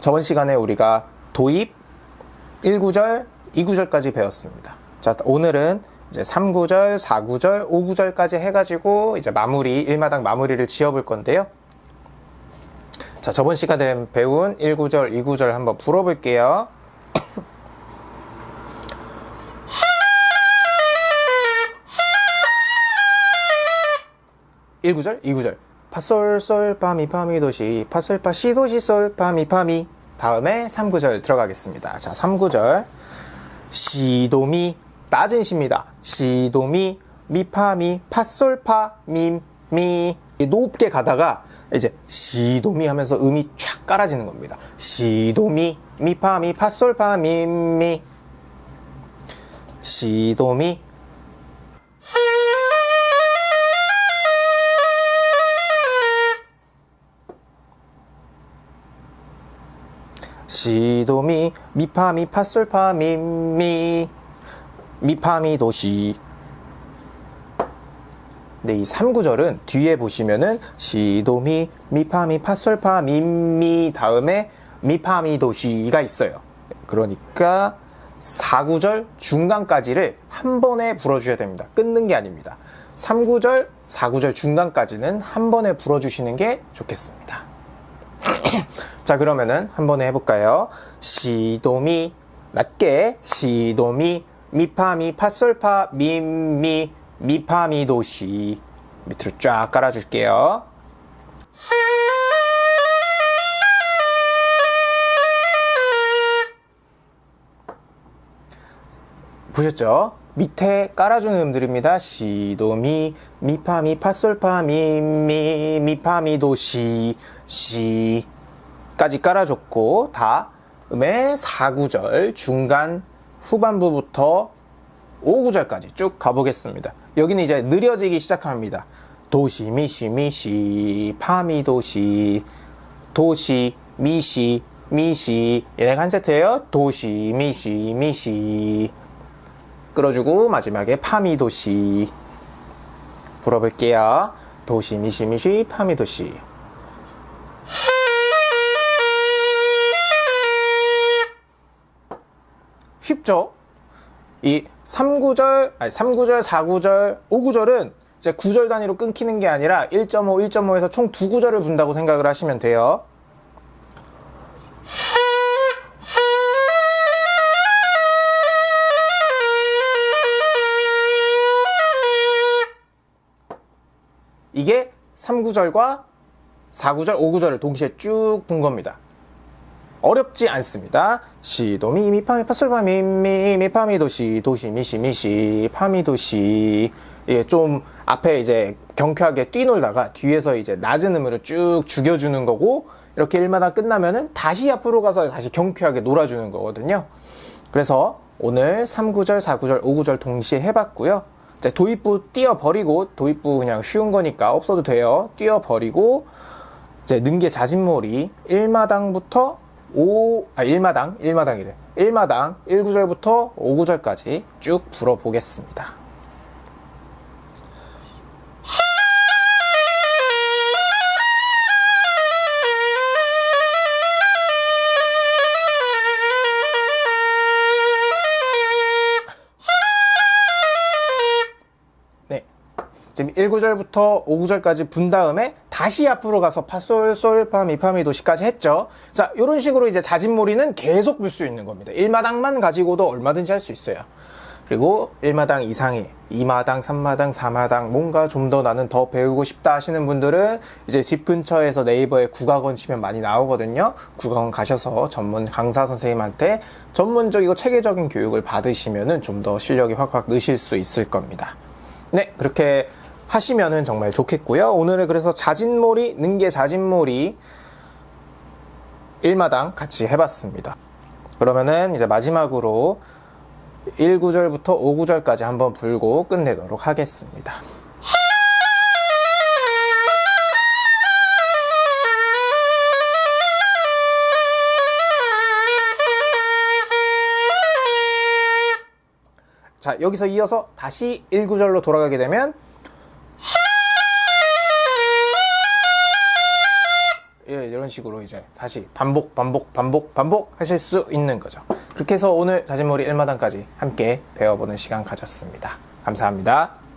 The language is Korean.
저번 시간에 우리가 도입 1구절, 2구절까지 배웠습니다. 자, 오늘은 이제 3구절, 4구절, 5구절까지 해가지고 이제 마무리, 1마당 마무리를 지어볼 건데요. 자, 저번 시간에 배운 1구절, 2구절 한번 불어볼게요. 1구절, 2구절. 파솔솔 파미 파미 도시 파솔파 시도시 솔 파미 파미 다음에 3구절 들어가겠습니다. 자, 3구절 시도미 낮은 시입니다. 시도미 미파미 파솔파 미미 높게 가다가 이제 시도미 하면서 음이 쫙 깔아지는 겁니다. 시도미 미파미 파솔파 미미 시도미 시도미 미파미 파솔파 미미 미파미 도시 네, 이 3구절은 뒤에 보시면은 시도미 미파미 파솔파 미미 다음에 미파미 도시가 있어요. 그러니까 4구절 중간까지를 한 번에 불어주셔야 됩니다. 끊는 게 아닙니다. 3구절, 4구절 중간까지는 한 번에 불어주시는 게 좋겠습니다. 자 그러면은 한번 해볼까요? 시도미 낮게 시도미 미파미 파솔파 미미 미파미 도시 밑으로 쫙 깔아줄게요. 보셨죠? 밑에 깔아주는 음들입니다. 시도미, 미파미, 파솔파, 미미, 미파미, 도시, 시 까지 깔아줬고 다음에 4구절 중간 후반부부터 5구절까지 쭉 가보겠습니다. 여기는 이제 느려지기 시작합니다. 도시, 미시, 미시, 파미, 도시, 도시, 미시, 미시 얘네가 한 세트예요. 도시, 미시, 미시 끌어주고 마지막에 파미 도시 불어볼게요. 도시 미시 미시 파미 도시 쉽죠? 이 3구절, 아니 3구절, 4구절, 5구절은 이제 9절 단위로 끊기는 게 아니라 1.5, 1.5에서 총 2구절을 분다고 생각을 하시면 돼요. 이게 3구절과 4구절, 5구절을 동시에 쭉분 겁니다. 어렵지 않습니다. 시도미 미파미 파솔파 미 미 미 파미 도시 도시 미시 미시 파미 도시 예, 좀 앞에 이제 경쾌하게 뛰놀다가 뒤에서 이제 낮은 음으로 쭉 죽여주는 거고 이렇게 일마다 끝나면은 다시 앞으로 가서 다시 경쾌하게 놀아주는 거거든요. 그래서 오늘 3구절, 4구절, 5구절 동시에 해봤고요. 이제 도입부 띄어버리고 도입부 그냥 쉬운 거니까 없어도 돼요. 띄어버리고 이제 능계 자진몰이 1마당부터 5, 아 1마당, 1마당이래. 1마당 1구절부터 5구절까지 쭉 불어보겠습니다. 지금 1구절부터 5구절까지 분 다음에 다시 앞으로 가서 파솔, 솔, 파, 미, 파, 미, 도시까지 했죠. 자, 이런 식으로 이제 자진몰이는 계속 불 수 있는 겁니다. 1마당만 가지고도 얼마든지 할 수 있어요. 그리고 1마당 이상의 2마당, 3마당, 4마당 뭔가 좀 더 나는 더 배우고 싶다 하시는 분들은 이제 집 근처에서 네이버에 국악원 치면 많이 나오거든요. 국악원 가셔서 전문 강사 선생님한테 전문적이고 체계적인 교육을 받으시면은 좀 더 실력이 확확 느실 수 있을 겁니다. 네, 그렇게 하시면은 정말 좋겠고요. 오늘은 그래서 자진몰이, 능계 자진몰이 1마당 같이 해봤습니다. 그러면은 이제 마지막으로 1구절부터 5구절까지 한번 불고 끝내도록 하겠습니다. 자, 여기서 이어서 다시 1구절로 돌아가게 되면 이런 식으로 이제 다시 반복, 반복, 반복, 반복 하실 수 있는 거죠. 그렇게 해서 오늘 자진몰이 1마당까지 함께 배워보는 시간 가졌습니다. 감사합니다.